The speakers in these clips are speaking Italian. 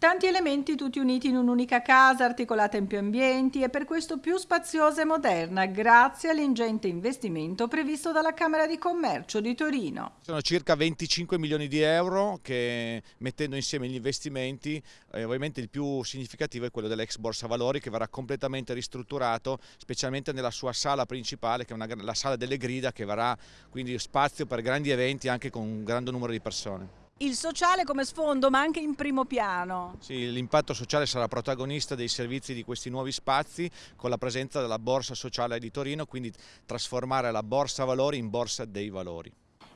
Tanti elementi tutti uniti in un'unica casa, articolata in più ambienti e per questo più spaziosa e moderna, grazie all'ingente investimento previsto dalla Camera di Commercio di Torino. Sono circa 25 milioni di euro che mettendo insieme gli investimenti, eh, ovviamente il più significativo è quello dell'ex Borsa Valori che verrà completamente ristrutturato, specialmente nella sua sala principale, che è una, la sala delle grida, che verrà quindi spazio per grandi eventi anche con un grande numero di persone il sociale come sfondo ma anche in primo piano. Sì, l'impatto sociale sarà protagonista dei servizi di questi nuovi spazi con la presenza della Borsa Sociale di Torino, quindi trasformare la Borsa Valori in Borsa dei Valori.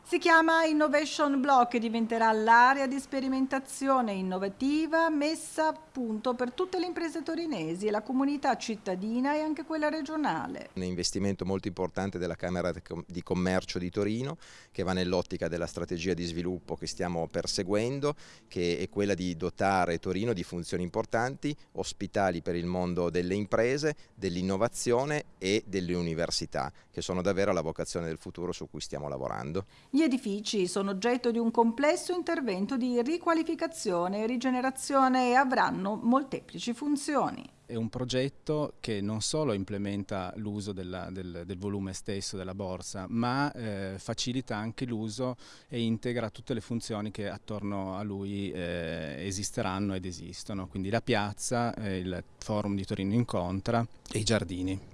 Si chiama Innovation Block e diventerà l'area di sperimentazione innovativa messa a punto per tutte le imprese torinesi e la comunità cittadina e anche quella regionale. Un investimento molto importante della Camera di Commercio di Torino che va nell'ottica della strategia di sviluppo che stiamo perseguendo che è quella di dotare Torino di funzioni importanti, ospitali per il mondo delle imprese, dell'innovazione e delle università che sono davvero la vocazione del futuro su cui stiamo lavorando. Gli edifici sono oggetto di un complesso intervento di riqualificazione e rigenerazione e avranno molteplici funzioni. È un progetto che non solo implementa l'uso del, del, volume stesso della borsa, ma eh, facilita anche l'uso e integra tutte le funzioni che attorno a lui eh, esisteranno ed esistono, quindi la piazza, eh, il forum di Torino Incontra e i giardini.